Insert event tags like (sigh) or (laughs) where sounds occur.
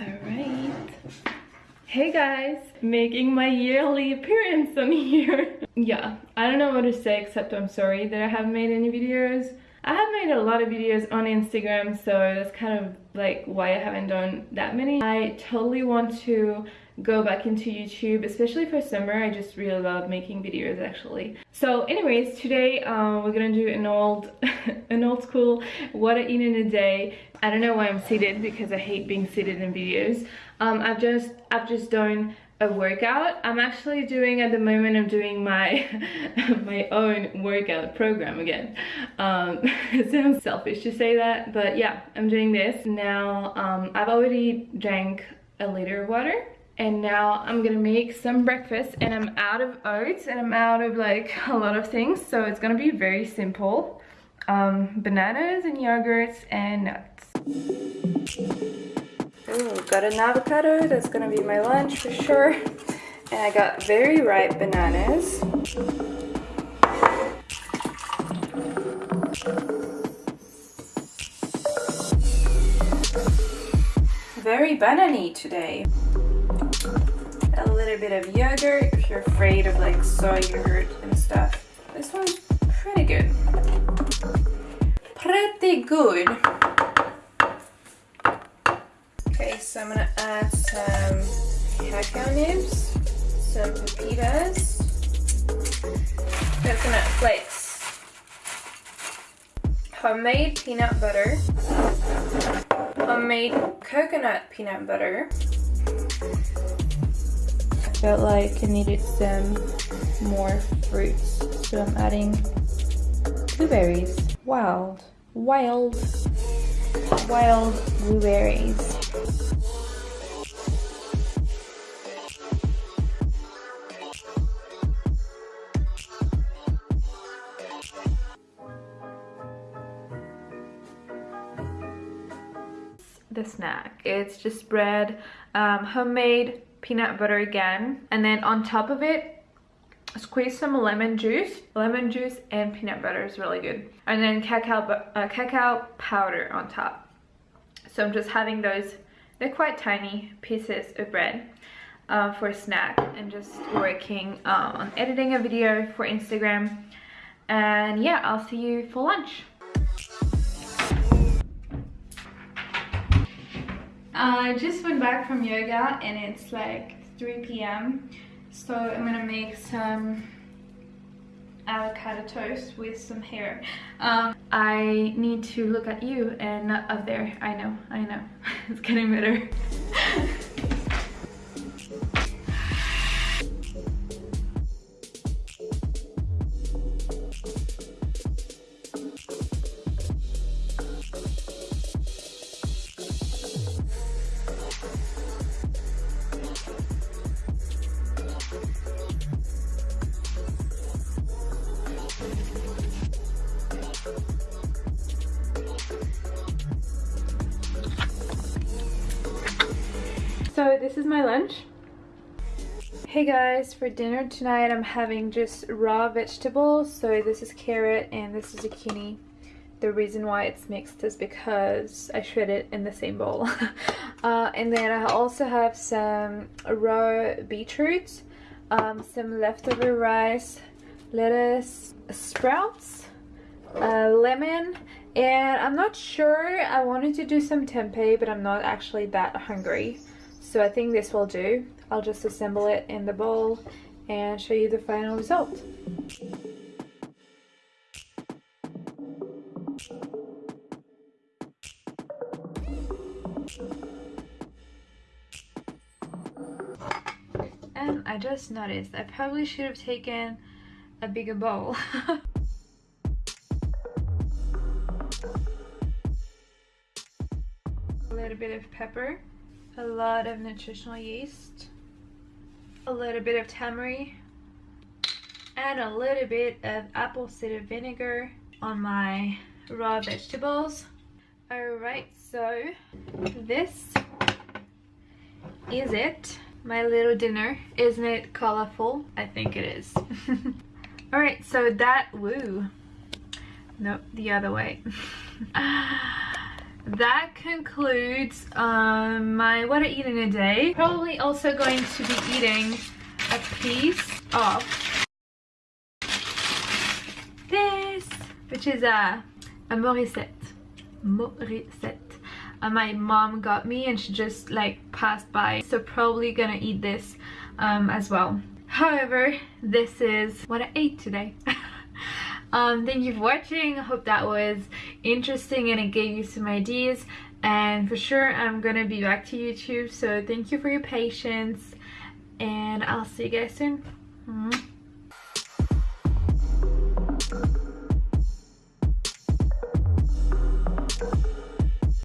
Alright. Hey guys! Making my yearly appearance on here. (laughs) yeah, I don't know what to say except I'm sorry that I haven't made any videos. I have made a lot of videos on Instagram so that's kind of like why I haven't done that many. I totally want to go back into YouTube, especially for summer. I just really love making videos actually. So anyways, today uh, we're gonna do an old, (laughs) an old school what I eat in a day. I don't know why I'm seated because I hate being seated in videos. Um, I've just, I've just done a workout i'm actually doing at the moment i'm doing my (laughs) my own workout program again um it (laughs) sounds selfish to say that but yeah i'm doing this now um i've already drank a liter of water and now I'm gonna make some breakfast and I'm out of oats and I'm out of like (laughs) a lot of things. So it's gonna be very simple. Um, bananas and yogurts and nuts. Ooh, got an avocado. That's gonna be my lunch for sure. And I got very ripe bananas. Very banany today little bit of yogurt if you're afraid of like soy yogurt and stuff. This one's pretty good. Pretty good. Okay, so I'm gonna add some cacao nibs, some pepitas, coconut flakes, homemade peanut butter, homemade coconut peanut butter, felt like I needed some more fruits. So I'm adding blueberries. Wild, wild, wild blueberries. The snack. It's just bread, um, homemade peanut butter again. And then on top of it squeeze some lemon juice. Lemon juice and peanut butter is really good. And then cacao uh, cacao powder on top. So i'm just having those they're quite tiny pieces of bread uh, for a snack and just working uh, on editing a video for instagram. And yeah i'll see you for lunch I just went back from yoga and it's like 3 p.m. So I'm gonna make some avocado toast with some hair. Um, I need to look at you and not up there. I know, I know. (laughs) it's getting better. (laughs) So this is my lunch. Hey guys, for dinner tonight I'm having just raw vegetables. So this is carrot and this is zucchini. The reason why it's mixed is because I shred it in the same bowl. (laughs) uh, and then I also have some raw beetroot, um, some leftover rice, lettuce, sprouts, uh, lemon, and I'm not sure I wanted to do some tempeh but I'm not actually that hungry so I think this will do. I'll just assemble it in the bowl and show you the final result. And I just noticed I probably should have taken a bigger bowl. (laughs) a little bit of pepper a lot of nutritional yeast, a little bit of tamari, and a little bit of apple cider vinegar on my raw vegetables. Alright, so this is it. My little dinner. Isn't it colorful? I think it is. (laughs) Alright, so that, woo. Nope, the other way. (laughs) that concludes um, my what I eat in a day. Probably also going to be eating a piece of this, which is a, a Morissette. Morissette. Uh, my mom got me and she just like passed by. So probably gonna eat this um, as well. However, this is what I ate today. (laughs) um, thank you for watching. I hope that was interesting and it gave you some ideas. And for sure, I'm gonna be back to YouTube. So thank you for your patience and I'll see you guys soon.